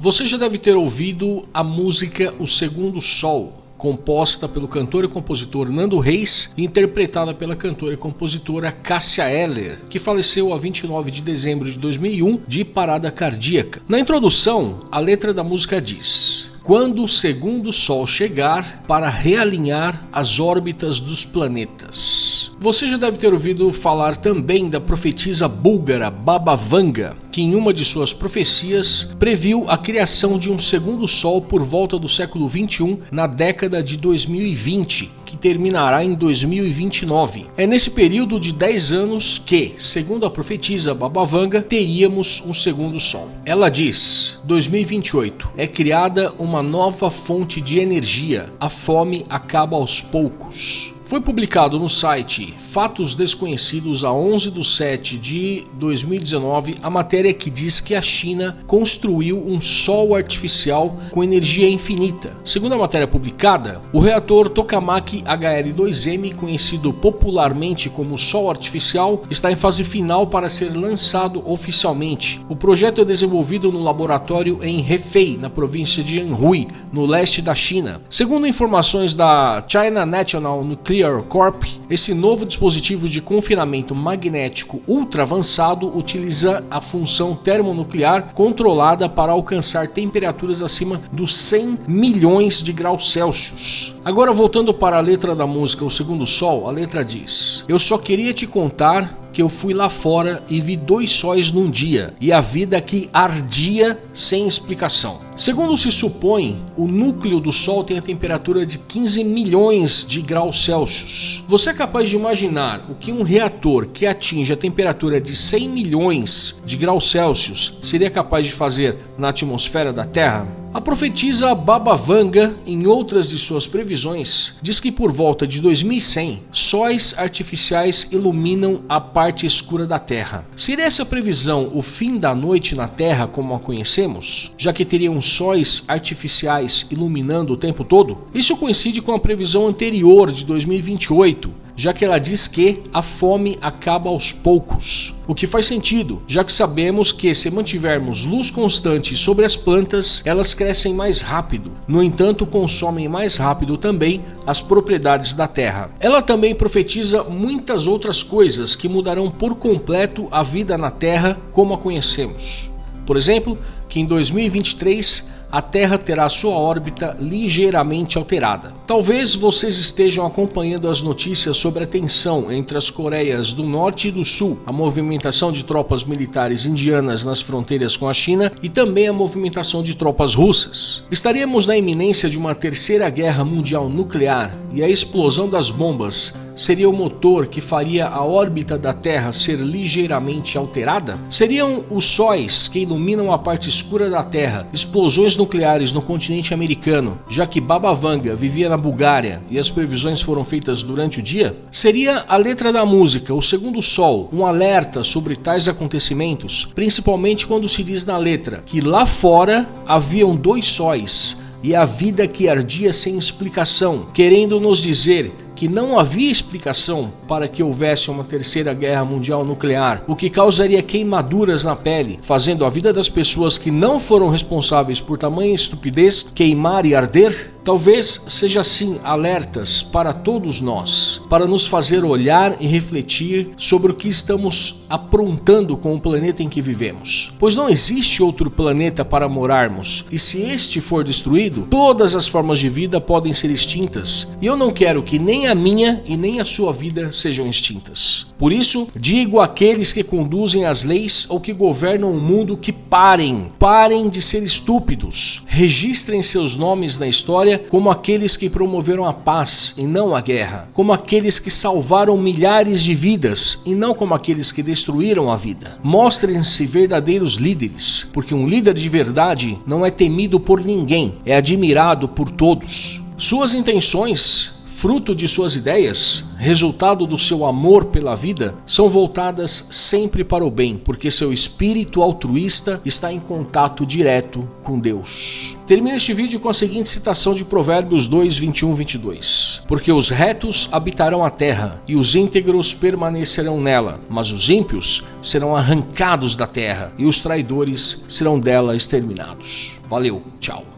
Você já deve ter ouvido a música O Segundo Sol, composta pelo cantor e compositor Nando Reis e interpretada pela cantora e compositora Cássia Eller, que faleceu a 29 de dezembro de 2001 de parada cardíaca. Na introdução, a letra da música diz: quando o segundo Sol chegar para realinhar as órbitas dos planetas. Você já deve ter ouvido falar também da profetisa búlgara Baba Vanga, que em uma de suas profecias previu a criação de um segundo Sol por volta do século 21 na década de 2020 que terminará em 2029. É nesse período de 10 anos que, segundo a profetisa Babavanga, teríamos um segundo sol. Ela diz: 2028 é criada uma nova fonte de energia. A fome acaba aos poucos. Foi publicado no site Fatos Desconhecidos a 11 de 7 de 2019 a matéria que diz que a China construiu um sol artificial com energia infinita. Segundo a matéria publicada, o reator Tokamak HL2M, conhecido popularmente como Sol Artificial, está em fase final para ser lançado oficialmente. O projeto é desenvolvido no laboratório em Hefei, na província de Anhui, no leste da China. Segundo informações da China National Nuclear Corp, esse novo dispositivo de confinamento magnético ultra avançado utiliza a função termonuclear controlada para alcançar temperaturas acima dos 100 milhões de graus Celsius. Agora voltando para a letra da música O Segundo Sol, a letra diz: Eu só queria te contar que eu fui lá fora e vi dois sóis num dia, e a vida que ardia sem explicação. Segundo se supõe, o núcleo do Sol tem a temperatura de 15 milhões de graus Celsius. Você é capaz de imaginar o que um reator que atinge a temperatura de 100 milhões de graus Celsius seria capaz de fazer na atmosfera da Terra? A profetisa Baba Vanga, em outras de suas previsões, diz que por volta de 2100, sóis artificiais iluminam a parte escura da Terra. Seria essa previsão o fim da noite na Terra como a conhecemos, já que teriam sóis artificiais iluminando o tempo todo? Isso coincide com a previsão anterior de 2028, já que ela diz que a fome acaba aos poucos. O que faz sentido, já que sabemos que se mantivermos luz constante sobre as plantas, elas crescem mais rápido. No entanto, consomem mais rápido também as propriedades da terra. Ela também profetiza muitas outras coisas que mudarão por completo a vida na terra como a conhecemos. Por exemplo, que em 2023 a Terra terá sua órbita ligeiramente alterada. Talvez vocês estejam acompanhando as notícias sobre a tensão entre as Coreias do Norte e do Sul, a movimentação de tropas militares indianas nas fronteiras com a China e também a movimentação de tropas russas. Estaríamos na iminência de uma terceira guerra mundial nuclear e a explosão das bombas seria o motor que faria a órbita da Terra ser ligeiramente alterada? Seriam os sóis que iluminam a parte escura da Terra, explosões nucleares no continente americano, já que Baba Vanga vivia na Bulgária e as previsões foram feitas durante o dia? Seria a letra da música, o segundo sol, um alerta sobre tais acontecimentos, principalmente quando se diz na letra que lá fora haviam dois sóis e a vida que ardia sem explicação, querendo nos dizer que não havia explicação para que houvesse uma terceira guerra mundial nuclear, o que causaria queimaduras na pele, fazendo a vida das pessoas que não foram responsáveis por tamanha estupidez queimar e arder? Talvez seja assim alertas para todos nós, para nos fazer olhar e refletir sobre o que estamos aprontando com o planeta em que vivemos. Pois não existe outro planeta para morarmos, e se este for destruído, todas as formas de vida podem ser extintas, e eu não quero que nem a minha e nem a sua vida sejam extintas. Por isso, digo àqueles que conduzem as leis ou que governam o mundo que parem, parem de ser estúpidos, registrem seus nomes na história como aqueles que promoveram a paz e não a guerra, como aqueles que salvaram milhares de vidas e não como aqueles que destruíram a vida. Mostrem-se verdadeiros líderes, porque um líder de verdade não é temido por ninguém, é admirado por todos. Suas intenções fruto de suas ideias, resultado do seu amor pela vida, são voltadas sempre para o bem, porque seu espírito altruísta está em contato direto com Deus. Termina este vídeo com a seguinte citação de Provérbios 2, 21, 22. Porque os retos habitarão a terra, e os íntegros permanecerão nela, mas os ímpios serão arrancados da terra, e os traidores serão dela exterminados. Valeu, tchau.